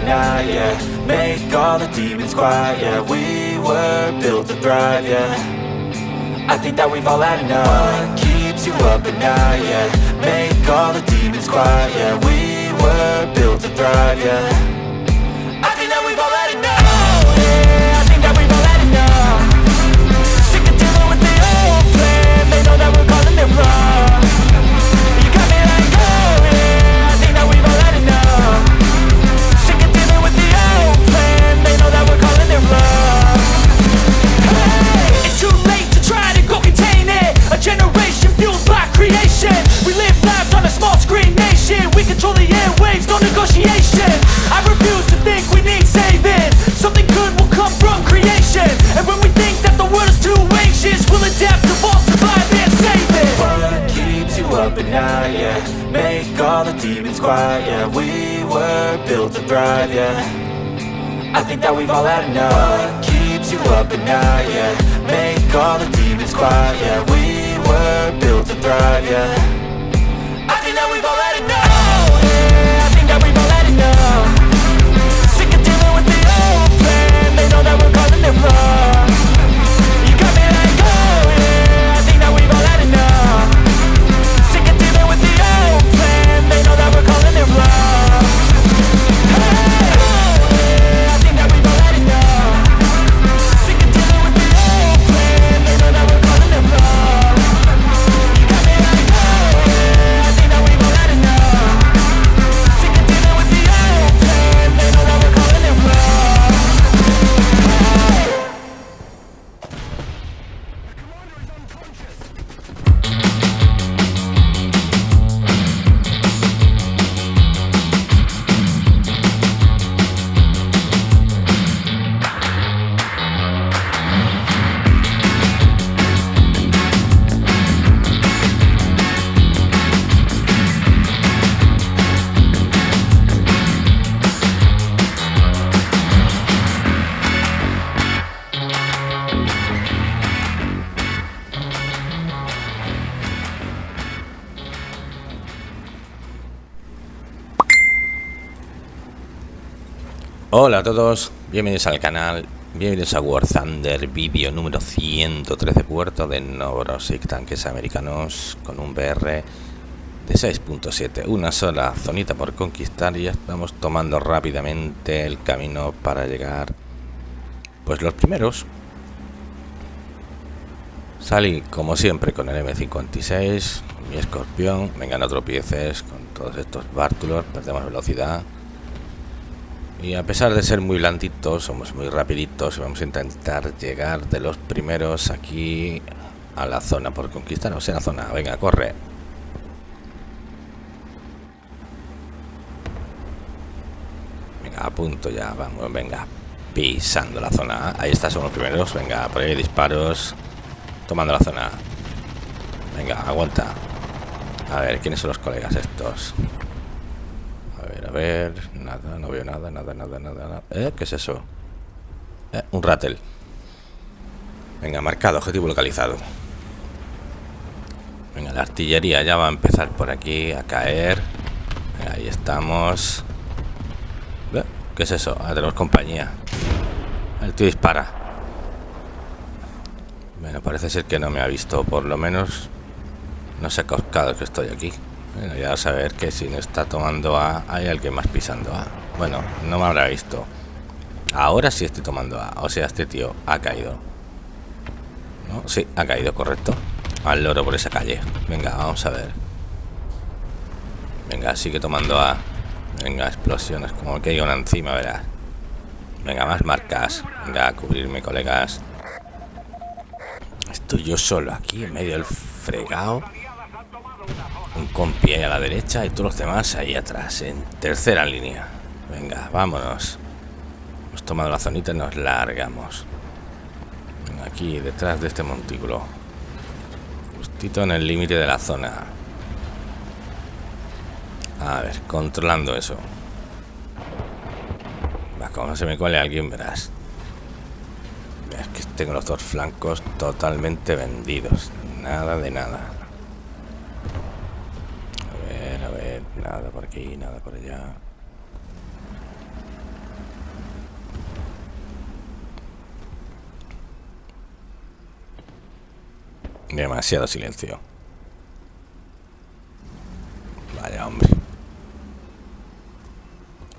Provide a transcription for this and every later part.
yeah Make all the demons quiet, yeah We were built to thrive, yeah. I think that we've all had enough. What keeps you up at night, yeah? Make all the demons quiet, yeah We were built to thrive, yeah I think that we've all had enough. What keeps you up at night, yeah. Make all the demons quiet, yeah. We were built to thrive, yeah. I think that we've all had enough. Sick of dealing with the old plan. They know that we're calling it wrong Hola a todos, bienvenidos al canal, bienvenidos a War Thunder, vídeo número 113 puerto de Novorosik, tanques americanos con un BR de 6.7, una sola zonita por conquistar y ya estamos tomando rápidamente el camino para llegar, pues los primeros. Salí como siempre con el M56, mi escorpión, vengan otros pieces con todos estos bártulos, perdemos velocidad. Y a pesar de ser muy blanditos, somos muy rapiditos y vamos a intentar llegar de los primeros aquí a la zona por conquistar. O sea, la zona. Venga, corre. Venga, a punto ya. Vamos, venga. Pisando la zona. Ahí está, son los primeros. Venga, por ahí disparos. Tomando la zona. Venga, aguanta. A ver, ¿quiénes son los colegas estos? Ver. Nada, no veo nada, nada, nada, nada. nada. ¿Eh? ¿Qué es eso? Eh, un rattle. Venga, marcado, objetivo localizado. Venga, la artillería ya va a empezar por aquí a caer. Ahí estamos. Eh, ¿Qué es eso? Ah, tenemos compañía. El tío dispara. Bueno, parece ser que no me ha visto, por lo menos no se ha cascado que estoy aquí. Bueno, ya a saber que si no está tomando A, hay alguien más pisando A. Bueno, no me habrá visto. Ahora sí estoy tomando A. O sea, este tío ha caído. ¿No? Sí, ha caído, correcto. Al loro por esa calle. Venga, vamos a ver. Venga, sigue tomando A. Venga, explosiones. Como que hay una encima, verás. Venga, más marcas. Venga, a cubrirme, colegas. Estoy yo solo aquí en medio del fregado un compi ahí a la derecha y todos los demás ahí atrás, en tercera línea. Venga, vámonos. Hemos tomado la zonita y nos largamos. Aquí, detrás de este montículo. Justito en el límite de la zona. A ver, controlando eso. Va, como no se me cuele alguien, verás. Es que tengo los dos flancos totalmente vendidos. Nada de nada. Nada por aquí, nada por allá. Demasiado silencio. Vaya hombre.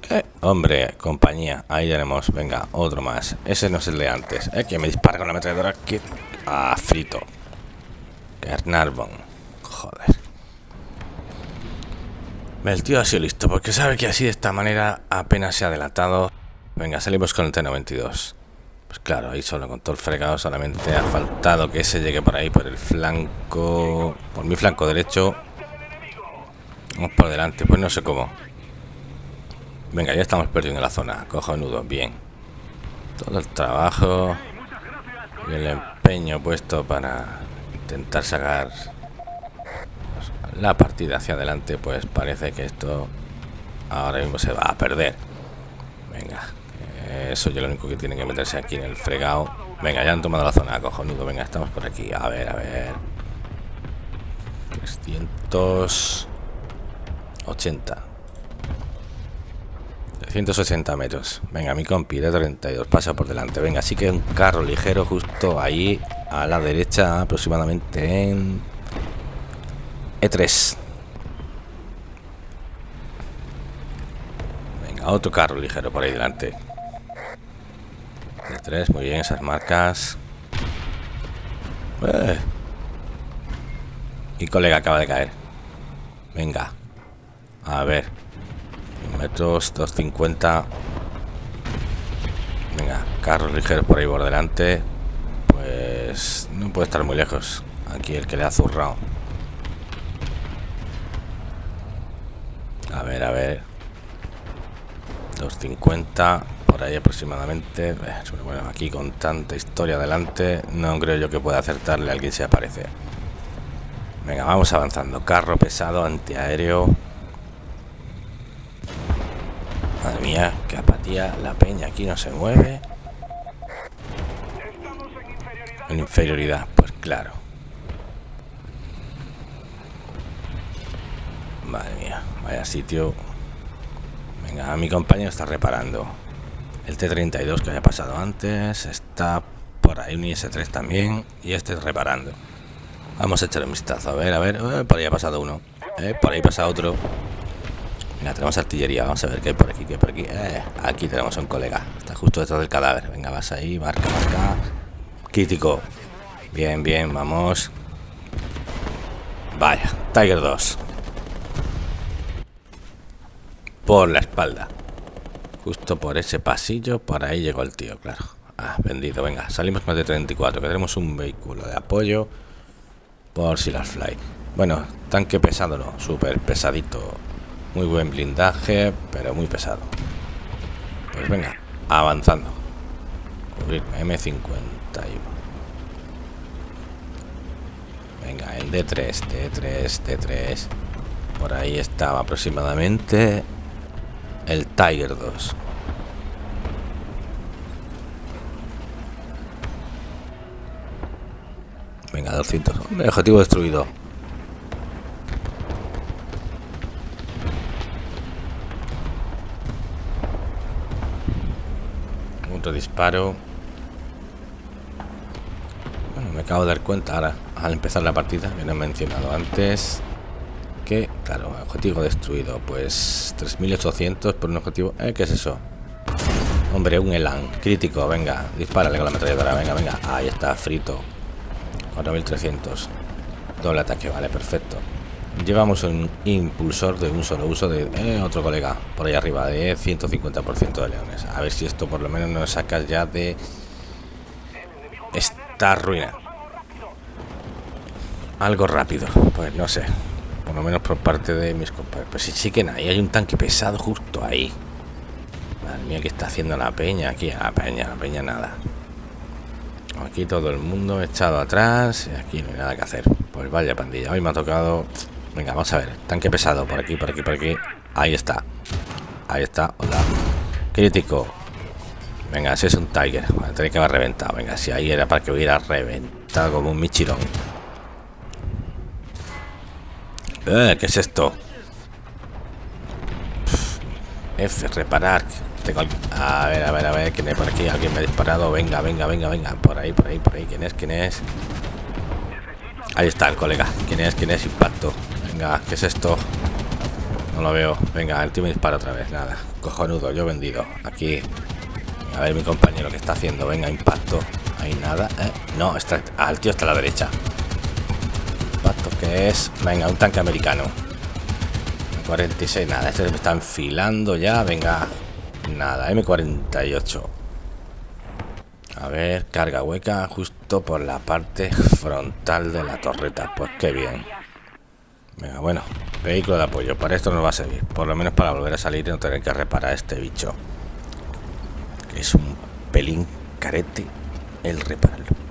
Eh, hombre, compañía. Ahí tenemos. Venga, otro más. Ese no es el de antes. Eh, que me dispara con la ametralladora. Que... Ah, frito. Carnarvon. Joder. El tío ha sido listo, porque sabe que así de esta manera apenas se ha delatado. Venga, salimos con el T-92. Pues claro, ahí solo con todo el fregado solamente ha faltado que ese llegue por ahí, por el flanco... Por mi flanco derecho. Vamos por delante, pues no sé cómo. Venga, ya estamos perdiendo la zona. nudo, bien. Todo el trabajo y el empeño puesto para intentar sacar la partida hacia adelante, pues parece que esto ahora mismo se va a perder. Venga, eso yo lo único que tiene que meterse aquí en el fregado. Venga, ya han tomado la zona, cojonudo. Venga, estamos por aquí. A ver, a ver. 380. 380 metros. Venga, mi compi de 32. Pasa por delante. Venga, así que un carro ligero justo ahí a la derecha, aproximadamente en E3. Venga, otro carro ligero por ahí delante. E3, muy bien, esas marcas. Eh. Mi colega acaba de caer. Venga. A ver. Metros 250. Venga, carros ligeros por ahí por delante. Pues no puede estar muy lejos. Aquí el que le ha zurrado. A ver, a ver. 250 por ahí aproximadamente. Eh, bueno, aquí con tanta historia adelante, no creo yo que pueda acertarle a alguien se aparece. Venga, vamos avanzando. Carro pesado, antiaéreo. Madre mía, qué apatía. La peña aquí no se mueve. En inferioridad, pues claro. Madre mía, vaya sitio. Venga, mi compañero está reparando. El T-32 que había pasado antes. Está por ahí un IS-3 también. Y este reparando. Vamos a echar un vistazo. A ver, a ver. Eh, por ahí ha pasado uno. Eh, por ahí pasa otro. Venga, tenemos artillería. Vamos a ver qué hay por aquí, qué hay por aquí. Eh, aquí tenemos a un colega. Está justo detrás del cadáver. Venga, vas ahí. Marca, marca. Crítico. Bien, bien, vamos. Vaya, Tiger 2 por la espalda. Justo por ese pasillo, por ahí llegó el tío, claro. Ah, vendido, venga, salimos más de 34, que tenemos un vehículo de apoyo por si las fly. Bueno, tanque pesado no, súper pesadito. Muy buen blindaje, pero muy pesado. Pues venga, avanzando. M51. Venga, el D3, D3, D3. Por ahí estaba aproximadamente el Tiger 2. Venga, 200. objetivo destruido. Otro disparo. Bueno, me acabo de dar cuenta ahora, al empezar la partida, que no he mencionado antes que, claro, objetivo destruido, pues 3800 por un objetivo. ¿Eh? ¿Qué es eso? Hombre, un Elan crítico, venga, dispárale con la ametralladora, venga, venga. Ahí está, frito. 4300. Doble ataque, vale, perfecto. Llevamos un impulsor de un solo uso de eh, otro colega por ahí arriba de 150% de leones. A ver si esto por lo menos nos sacas ya de esta ruina. Algo rápido, pues no sé por lo menos por parte de mis compañeros. Pues sí, que ahí hay un tanque pesado justo ahí. Madre mía, que está haciendo la peña aquí? La peña, la peña nada. Aquí todo el mundo echado atrás y aquí no hay nada que hacer. Pues vaya pandilla, hoy me ha tocado... Venga, vamos a ver. Tanque pesado por aquí, por aquí, por aquí. Ahí está. Ahí está. Hola. Crítico. Venga, ese es un Tiger. Tiene que haber reventado. Venga, si ahí era para que hubiera reventado como un Michirón. Eh, ¿Qué es esto? F, reparar. A ver, a ver, a ver, ¿quién es por aquí? ¿Alguien me ha disparado? Venga, venga, venga, venga. Por ahí, por ahí, por ahí. ¿Quién es? ¿Quién es? Ahí está el colega. ¿Quién es? ¿Quién es? Impacto. Venga, ¿qué es esto? No lo veo. Venga, el tío me dispara otra vez. Nada. Cojonudo, yo vendido. Aquí. A ver mi compañero que está haciendo. Venga, impacto. Hay nada. ¿eh? No, está. Ah, el tío está a la derecha. Que es. Venga, un tanque americano. 46, nada. Este me está enfilando ya. Venga. Nada, M48. A ver, carga hueca justo por la parte frontal de la torreta. Pues qué bien. Venga, bueno, vehículo de apoyo. Para esto nos va a servir. Por lo menos para volver a salir y no tener que reparar este bicho. es un pelín carete el repararlo.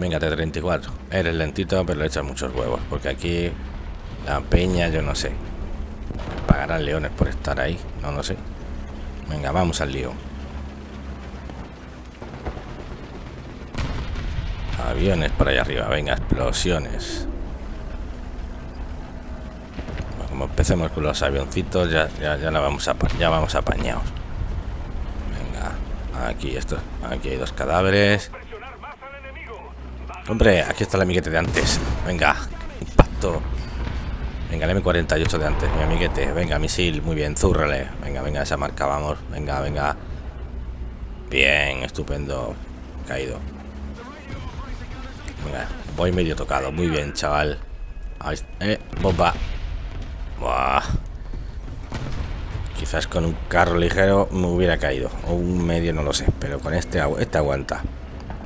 Venga, T-34. Eres lentito, pero le echas muchos huevos. Porque aquí la peña, yo no sé. pagarán leones por estar ahí. No lo sé. Venga, vamos al lío. Aviones por allá arriba, venga, explosiones. como empecemos con los avioncitos, ya, ya, ya, la vamos a, ya vamos apañados. Venga, aquí esto, aquí hay dos cadáveres. Hombre, aquí está el amiguete de antes. Venga, impacto. Venga, el M48 de antes, mi amiguete. Venga, misil, muy bien, zúrrale. Venga, venga, esa marca, vamos. Venga, venga. Bien, estupendo. Caído. Venga, voy medio tocado. Muy bien, chaval. Ahí, eh, bomba. Buah. Quizás con un carro ligero me hubiera caído. O un medio, no lo sé. Pero con este, este aguanta.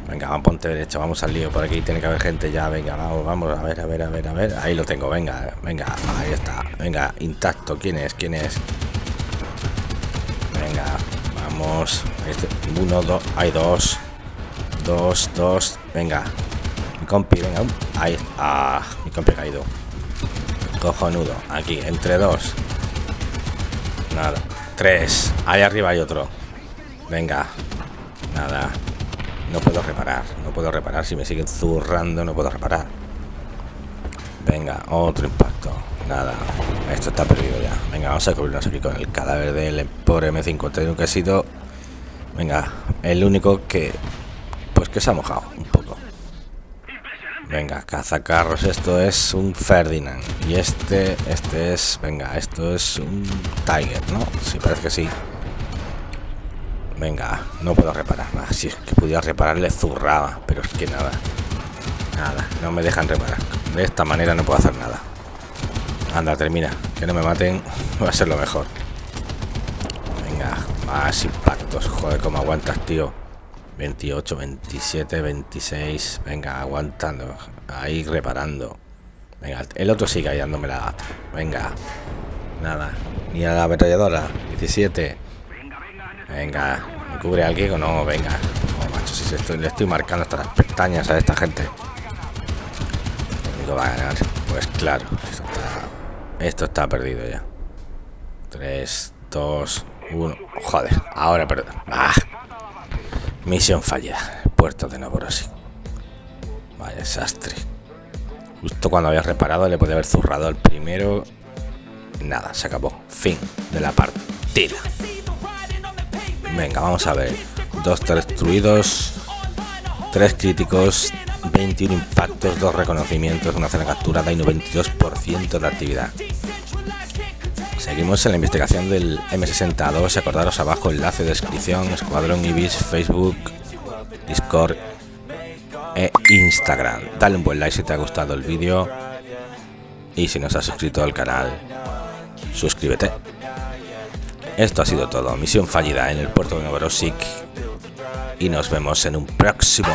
Venga, vamos, ponte derecha. Vamos al lío. Por aquí tiene que haber gente ya. Venga, vamos, vamos. A ver, a ver, a ver, a ver. Ahí lo tengo. Venga, venga. Ahí está. Venga, intacto. ¿Quién es? ¿Quién es? Venga, vamos. Este, uno, dos. Hay dos. Dos, dos. Venga, mi compi, venga. Ahí. Ah, mi compi ha caído. Cojonudo. Aquí, entre dos. Nada. Tres. Ahí arriba hay otro. Venga. Nada. No puedo reparar. No puedo reparar. Si me siguen zurrando, no puedo reparar. Venga, otro impacto. Nada. Esto está perdido ya. Venga, vamos a cubrirnos aquí con el cadáver del pobre M51 que ha. Venga, el único que... Pues que se ha mojado un poco. Venga, cazacarros, esto es un Ferdinand. Y este, este es, venga, esto es un Tiger, ¿no? Sí, parece que sí. Venga, no puedo reparar. Si es que pudiera repararle zurraba, pero es que nada. Nada, no me dejan reparar. De esta manera no puedo hacer nada. Anda, termina. Que no me maten, va a ser lo mejor. Venga, más impactos. Joder, cómo aguantas, tío. 28, 27, 26. Venga, aguantando. Ahí reparando. Venga, el otro sigue ahí la gata. Venga. Nada. Ni a la ametralladora. 17. Venga. ¿Me cubre alguien o no? Venga. Oh, macho, si estoy, le estoy marcando hasta las pestañas a esta gente. Pues claro. Esto está, esto está perdido ya. 3, 2, 1. Joder. Ahora perdón. ¡Ah! Misión fallida. Puerto de Novorossiysk. Vaya desastre. Justo cuando había reparado le podía haber zurrado al primero. Nada, se acabó. Fin de la partida. Venga, vamos a ver. Dos destruidos. Tres críticos. 21 impactos, dos reconocimientos, una cena capturada y 92% de actividad. Seguimos en la investigación del M62. Acordaros abajo enlace de descripción, Escuadrón Ibis, Facebook, Discord e Instagram. Dale un buen like si te ha gustado el vídeo. Y si no has suscrito al canal, suscríbete. Esto ha sido todo. Misión fallida en el puerto de Novorossiysk. Y nos vemos en un próximo